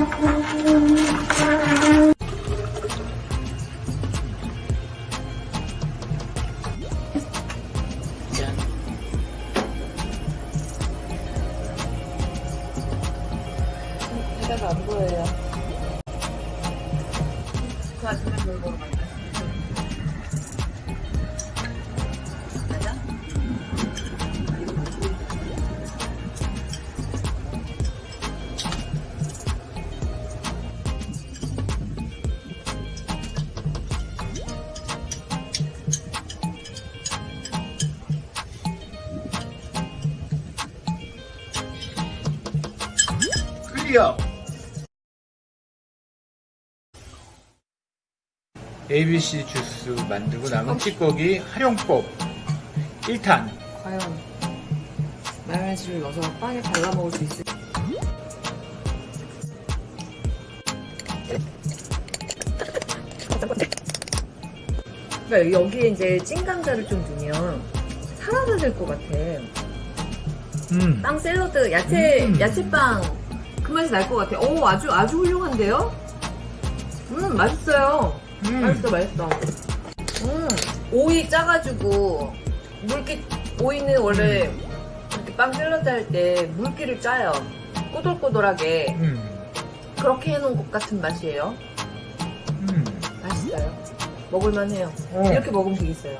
짠. 해가 안 보여요. 그 아침에 뭘먹 클리어. ABC 주스 만들고 남은 찌꺼기 활용법 1탄 과연 마요네즈를 넣어서 빵에 발라 먹을 수 있을 그러니까 여기에 이제 찐감자를 좀 넣으면 사라질 것 같아. 음. 빵 샐러드, 야채, 음. 야채빵 그 맛이 날 것 같아. 오, 아주 아주 훌륭한데요? 음, 맛있어요. 음. 맛있어, 맛있어. 음, 오이 짜가지고 물기 오이는 원래 음. 이렇게 빵 샐러드 할 때 물기를 짜요. 꼬들꼬들하게 음. 그렇게 해놓은 것 같은 맛이에요. 음. 맛있어요. 먹을만 해요. 어. 이렇게 먹으면 되겠어요.